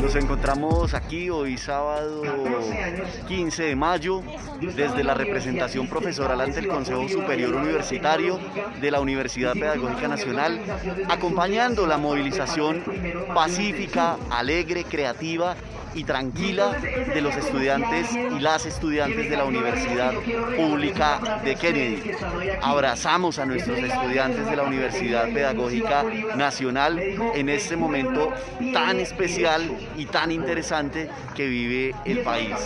Nos encontramos aquí hoy sábado 15 de mayo desde la representación profesoral ante el Consejo Superior Universitario de la Universidad Pedagógica Nacional, acompañando la movilización pacífica, alegre, creativa y tranquila de los estudiantes y las estudiantes de la Universidad Pública de Kennedy. Abrazamos a nuestros estudiantes de la Universidad Pedagógica Nacional en este momento tan especial y tan interesante que vive el país.